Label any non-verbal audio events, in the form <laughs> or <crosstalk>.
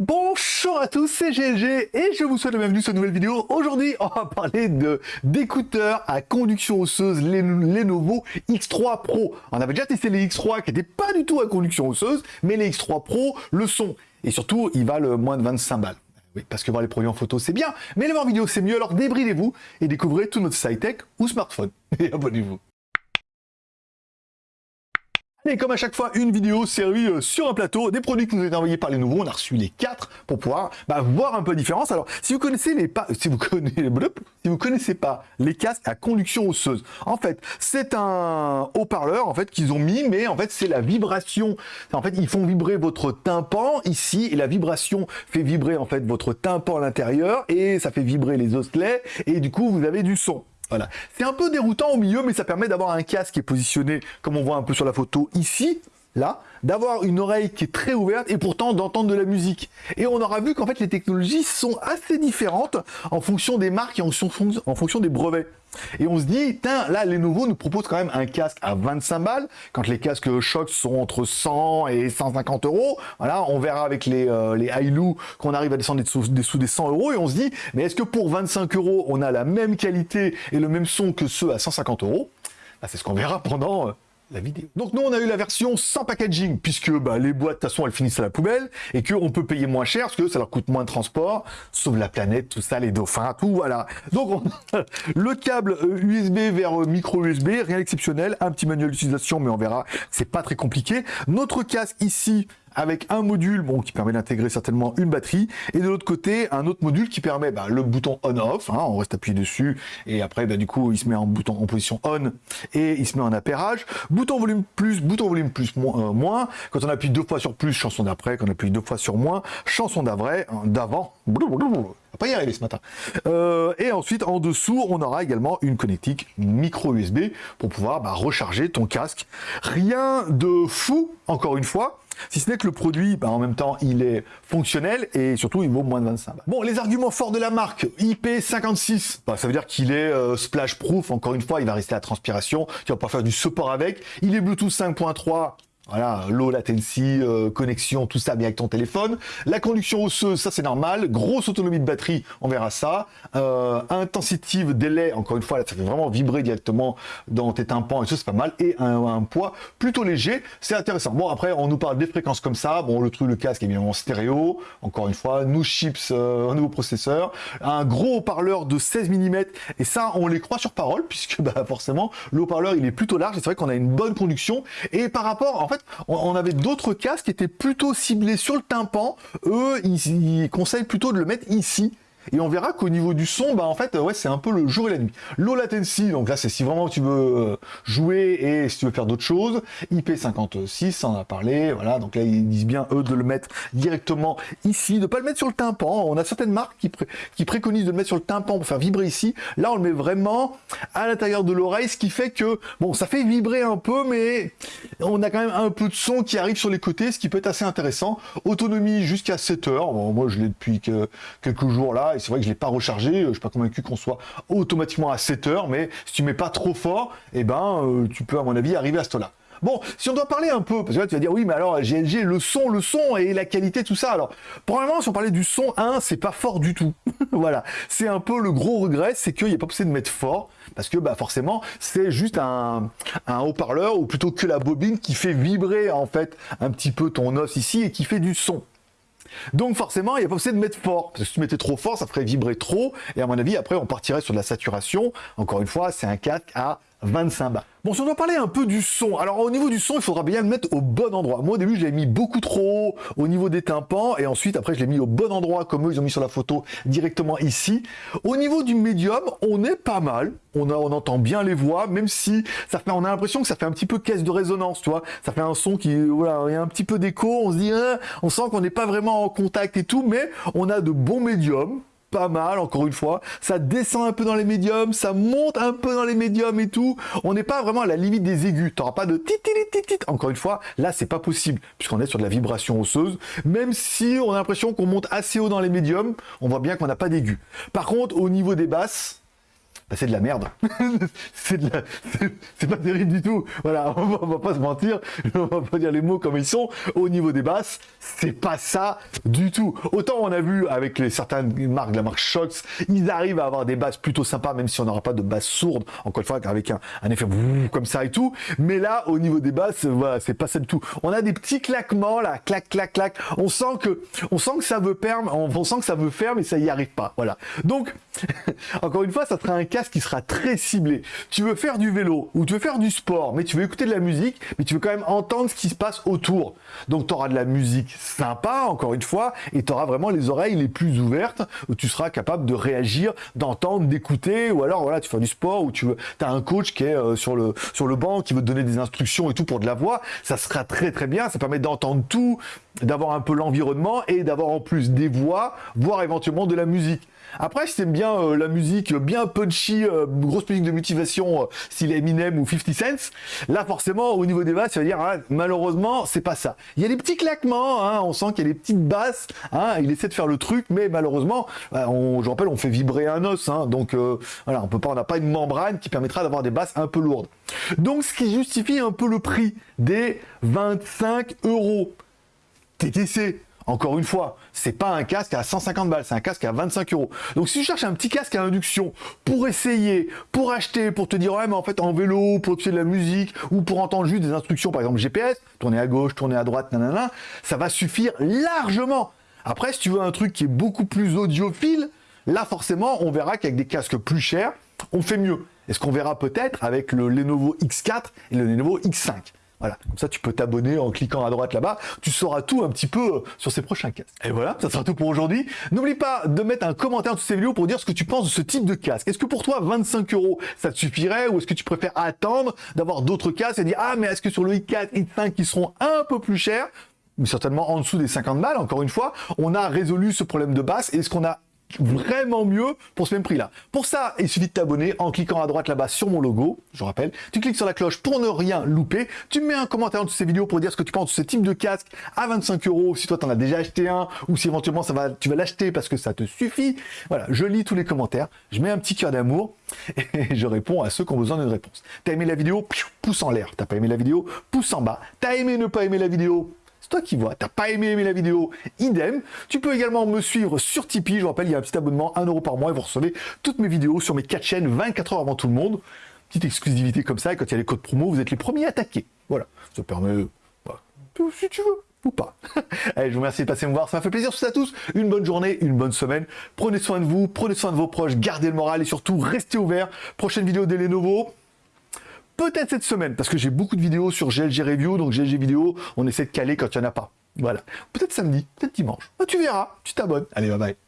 Bonjour à tous, c'est GLG et je vous souhaite la bienvenue sur une nouvelle vidéo. Aujourd'hui, on va parler de d'écouteurs à conduction osseuse les Lenovo X3 Pro. On avait déjà testé les X3 qui n'étaient pas du tout à conduction osseuse, mais les X3 Pro le sont. Et surtout, ils valent moins de 25 balles. Oui, parce que voir les produits en photo, c'est bien, mais les voir en vidéo, c'est mieux. Alors débridez-vous et découvrez tout notre site tech ou smartphone. <laughs> Et abonnez-vous. Et comme à chaque fois, une vidéo servie euh, sur un plateau, des produits qui nous été envoyés par les nouveaux. On a reçu les quatre pour pouvoir bah, voir un peu la différence. Alors, si vous connaissez les si vous connaissez, <laughs> si vous connaissez pas les casques à conduction osseuse, en fait, c'est un haut-parleur en fait qu'ils ont mis, mais en fait, c'est la vibration. En fait, ils font vibrer votre tympan ici, et la vibration fait vibrer en fait votre tympan à l'intérieur, et ça fait vibrer les osselets, et du coup, vous avez du son. Voilà. C'est un peu déroutant au milieu, mais ça permet d'avoir un casque qui est positionné, comme on voit un peu sur la photo ici, là, d'avoir une oreille qui est très ouverte et pourtant d'entendre de la musique. Et on aura vu qu'en fait les technologies sont assez différentes en fonction des marques et en, fonction des brevets. Et on se dit, tiens, là, Lenovo nous propose quand même un casque à 25 balles, quand les casques Shox sont entre 100 et 150 euros. Voilà, on verra avec les, euh, les qu'on arrive à descendre des sous des 100 euros, et on se dit, mais est-ce que pour 25 euros, on a la même qualité et le même son que ceux à 150 euros? Bah, C'est ce qu'on verra pendant... Euh, Donc nous on a eu la version sans packaging puisque bah, les boîtes de toute façon elles finissent à la poubelle et qu'on peut payer moins cher parce que ça leur coûte moins de transport, sauve la planète, tout ça, les dauphins, tout voilà. Donc <laughs> le câble USB euh, vers euh, micro USB, rien d'exceptionnel, un petit manuel d'utilisation mais on verra, c'est pas très compliqué. Notre casque ici avec un module bon, qui permet d'intégrer certainement une batterie, et de l'autre côté, un autre module qui permet bah, le bouton on-off, hein, on reste appuyé dessus, et après, bah, du coup, il se met en, bouton, en position on, et il se met en appairage. Bouton volume plus, bouton volume plus, euh, moins. Quand on appuie deux fois sur plus, chanson d'après. Quand on appuie deux fois sur moins, chanson d'avant. On va pas y arriver ce matin. Euh, et ensuite, en dessous, on aura également une connectique micro USB pour pouvoir bah, recharger ton casque. Rien de fou, encore une fois. Si ce n'est que le produit, bah, en même temps, il est fonctionnel et surtout, il vaut moins de 25 balles. Bon, les arguments forts de la marque, IP56, bah, ça veut dire qu'il est euh, splash proof, encore une fois, il va rester à transpiration, tu vas pas faire du support avec. Il est Bluetooth 5.3, voilà, low latency, euh, connexion, tout ça bien avec ton téléphone. La conduction osseuse, ça c'est normal. Grosse autonomie de batterie, on verra ça. Euh, délai, encore une fois, ça fait vraiment vibrer directement dans tes tympans et ça c'est pas mal. Et un, poids plutôt léger, c'est intéressant. Bon après, on nous parle des fréquences comme ça. Bon, le truc, le casque en stéréo. Encore une fois, nous chips, euh, un nouveau processeur, un gros haut-parleur de 16 mm. Et ça, on les croit sur parole <laughs> puisque bah, forcément, le haut-parleur il est plutôt large. C'est vrai qu'on a une bonne conduction. Et par rapport, en fait, on, avait d'autres casques qui étaient plutôt ciblés sur le tympan. Eux, ils conseillent plutôt de le mettre ici. Et on verra qu'au niveau du son, bah en fait, ouais, c'est un peu le jour et la nuit. Low latency, donc là, c'est si vraiment tu veux euh, jouer et si tu veux faire d'autres choses. IP56, ça en a parlé, voilà. Donc là, ils disent bien, eux, de le mettre directement ici, de pas le mettre sur le tympan. On a certaines marques qui, préconisent de le mettre sur le tympan pour faire vibrer ici. Là, on le met vraiment à l'intérieur de l'oreille, ce qui fait que, bon, ça fait vibrer un peu, mais on a quand même un peu de son qui arrive sur les côtés, ce qui peut être assez intéressant. Autonomie jusqu'à 7 heures. Moi, je l'ai depuis quelques jours là, c'est vrai que je l'ai pas rechargé, je suis pas convaincu qu'on soit automatiquement à 7 heures, mais si tu mets pas trop fort, eh ben, euh, tu peux, à mon avis, arriver à ce là Bon, si on doit parler un peu, parce que là tu vas dire oui, mais alors GLG, le son, le son et la qualité, tout ça. Alors, probablement, si on parlait du son, un, c'est pas fort du tout. <laughs> voilà, c'est un peu le gros regret, c'est qu'il n'y a pas possible de mettre fort, parce que bah forcément, c'est juste un, un haut-parleur ou plutôt que la bobine qui fait vibrer en fait un petit peu ton os ici et qui fait du son. Donc forcément, il n'y a pas besoin de mettre fort, parce que si tu mettais trop fort, ça ferait vibrer trop, et à mon avis, après, on partirait sur de la saturation. Encore une fois, c'est un 4 à 25 bas. Bon, si on doit parler un peu du son, alors au niveau du son, il faudra bien le mettre au bon endroit. Moi, au début, je l'ai mis beaucoup trop haut au niveau des tympans, et ensuite, après, je l'ai mis au bon endroit, comme eux, ils ont mis sur la photo, directement ici. Au niveau du médium, on est pas mal. On, a, on entend bien les voix, même si ça fait, on a l'impression que ça fait un petit peu caisse de résonance, tu vois. Ça fait un son qui, voilà, il y a un petit peu d'écho, on se dit, hein, on sent qu'on n'est pas vraiment en contact et tout, mais on a de bons médiums pas mal, encore une fois. Ça descend un peu dans les médiums, ça monte un peu dans les médiums et tout. On n'est pas vraiment à la limite des aigus. T'auras pas de tit tit Encore une fois, là, c'est pas possible, puisqu'on est sur de la vibration osseuse. Même si on a l'impression qu'on monte assez haut dans les médiums, on voit bien qu'on n'a pas d'aigus. Par contre, au niveau des basses, bah, c'est de la merde. <laughs> c'est pas terrible du tout. Voilà, <laughs> on va, va, pas se mentir, on va pas dire les mots comme ils sont. Au niveau des basses, c'est pas ça du tout. Autant on a vu avec les certaines marques, la marque Shox, ils arrivent à avoir des basses plutôt sympas, même si on n'aura pas de basses sourdes, encore une fois, avec un, effet comme ça et tout. Mais là, au niveau des basses, voilà, c'est pas ça du tout. On a des petits claquements là, clac, clac, clac. On sent que, on sent que ça veut faire, on sent que ça veut faire, mais ça y arrive pas. Voilà. Donc, <laughs> encore une fois, ça sera un qui sera très ciblé. Tu veux faire du vélo ou tu veux faire du sport, mais tu veux écouter de la musique, mais tu veux quand même entendre ce qui se passe autour. Donc, tu auras de la musique sympa, encore une fois, et tu auras vraiment les oreilles les plus ouvertes, où tu seras capable de réagir, d'entendre, d'écouter, ou alors, voilà, tu fais du sport, ou tu veux, as un coach qui est euh, sur, le, sur le banc, qui veut te donner des instructions et tout pour de la voix, ça sera très très bien, ça permet d'entendre tout, d'avoir un peu l'environnement et d'avoir en plus des voix, voire éventuellement de la musique. Après, si t'aimes bien euh, la musique bien punchy, euh, grosse musique de motivation, euh, style Eminem ou 50 Cent, là forcément, au niveau des basses, ça veut dire, hein, malheureusement, c'est pas ça. Il y a des petits claquements, hein, on sent qu'il y a des petites basses, hein, il essaie de faire le truc, mais malheureusement, on, je rappelle, on fait vibrer un os, hein, donc voilà, on peut pas, on n'a pas une membrane qui permettra d'avoir des basses un peu lourdes. Donc, ce qui justifie un peu le prix des 25 euros. TTC, encore une fois, c'est pas un casque à 150 balles, c'est un casque à 25 euros. Donc si tu cherches un petit casque à induction pour essayer, pour acheter, pour te dire ouais mais en fait en vélo, pour écouter de la musique ou pour entendre juste des instructions, par exemple GPS, tourner à gauche, tourner à droite, nanana, ça va suffire largement. Après, si tu veux un truc qui est beaucoup plus audiophile, là forcément, on verra qu'avec des casques plus chers, on fait mieux. est ce qu'on verra peut-être avec le Lenovo X4 et le Lenovo X5. Voilà, comme ça tu peux t'abonner en cliquant à droite là-bas, tu sauras tout un petit peu euh, sur ces prochains casques. Et voilà, ça sera tout pour aujourd'hui. N'oublie pas de mettre un commentaire sous ces vidéos pour dire ce que tu penses de ce type de casque. Est-ce que pour toi 25 euros ça te suffirait? Ou est-ce que tu préfères attendre d'avoir d'autres casques et dire ah mais est-ce que sur le i4, i5 qui seront un peu plus chers? Mais certainement en dessous des 50 balles, encore une fois, on a résolu ce problème de basse. Est-ce qu'on a vraiment mieux pour ce même prix-là. Pour ça, il suffit de t'abonner en cliquant à droite là-bas sur mon logo, je rappelle. Tu cliques sur la cloche pour ne rien louper. Tu mets un commentaire en dessous de ces vidéos pour dire ce que tu penses de ce type de casque à 25 euros, si toi tu en as déjà acheté un, ou si éventuellement ça va, tu vas l'acheter parce que ça te suffit. Voilà, je lis tous les commentaires, je mets un petit cœur d'amour <laughs> et je réponds à ceux qui ont besoin d'une réponse. T'as aimé la vidéo? Pouce en l'air. T'as pas aimé la vidéo? Pouce en bas. T'as aimé ne pas aimer la vidéo? Toi qui vois. T'as pas aimé, la vidéo? Idem. Tu peux également me suivre sur Tipeee. Je vous rappelle, il y a un petit abonnement, 1 euro par mois et vous recevez toutes mes vidéos sur mes 4 chaînes 24 heures avant tout le monde. Petite exclusivité comme ça, et quand il y a les codes promo, vous êtes les premiers à attaquer. Voilà, ça permet, bah, si tu veux, ou pas. <laughs> Allez, je vous remercie de passer me voir, ça m'a fait plaisir sur à tous. Une bonne journée, une bonne semaine. Prenez soin de vous, prenez soin de vos proches, gardez le moral et surtout restez ouverts. Prochaine vidéo des Lenovo peut-être cette semaine, parce que j'ai beaucoup de vidéos sur GLG Review, donc GLG Vidéo, on essaie de caler quand il n'y en a pas. Voilà. Peut-être samedi, peut-être dimanche. Bah, tu verras, tu t'abonnes. Allez, bye bye.